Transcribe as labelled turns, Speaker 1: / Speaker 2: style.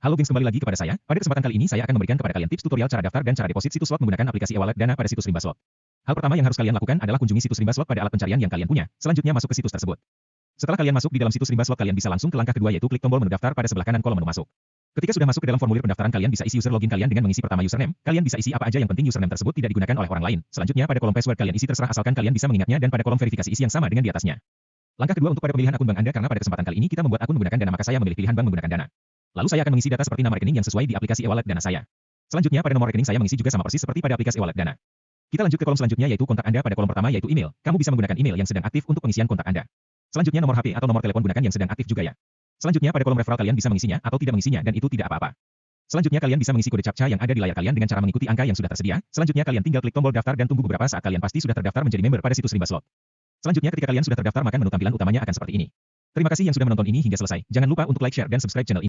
Speaker 1: Halo gengs kembali lagi kepada saya. Pada kesempatan kali ini saya akan memberikan kepada kalian tips tutorial cara daftar dan cara deposit situs slot menggunakan aplikasi e-wallet Dana pada situs Rimba Slot. Hal pertama yang harus kalian lakukan adalah kunjungi situs Rimba Slot pada alat pencarian yang kalian punya. Selanjutnya masuk ke situs tersebut. Setelah kalian masuk di dalam situs Rimba Slot kalian bisa langsung ke langkah kedua yaitu klik tombol menu daftar pada sebelah kanan kolom menu masuk. Ketika sudah masuk ke dalam formulir pendaftaran kalian bisa isi user login kalian dengan mengisi pertama username. Kalian bisa isi apa aja yang penting username tersebut tidak digunakan oleh orang lain. Selanjutnya pada kolom password kalian isi terserah asalkan kalian bisa mengingatnya dan pada kolom verifikasi isi yang sama dengan di atasnya. Langkah kedua untuk pada pemilihan akun bank Anda karena pada kesempatan kali ini kita membuat akun menggunakan Dana maka saya memilih pilihan bank menggunakan Dana. Lalu saya akan mengisi data seperti nama rekening yang sesuai di aplikasi e-wallet Dana saya. Selanjutnya pada nomor rekening saya mengisi juga sama persis seperti pada aplikasi e-wallet Dana. Kita lanjut ke kolom selanjutnya yaitu kontak Anda pada kolom pertama yaitu email. Kamu bisa menggunakan email yang sedang aktif untuk pengisian kontak Anda. Selanjutnya nomor HP atau nomor telepon gunakan yang sedang aktif juga ya. Selanjutnya pada kolom referral kalian bisa mengisinya atau tidak mengisinya dan itu tidak apa-apa. Selanjutnya kalian bisa mengisi kode captcha yang ada di layar kalian dengan cara mengikuti angka yang sudah tersedia. Selanjutnya kalian tinggal klik tombol daftar dan tunggu beberapa saat kalian pasti sudah terdaftar menjadi member pada situs Rimba Slot. Selanjutnya ketika kalian sudah terdaftar maka menu tampilan utamanya akan seperti ini. Terima kasih yang sudah menonton ini hingga selesai. Jangan lupa untuk like, share, dan subscribe channel ini.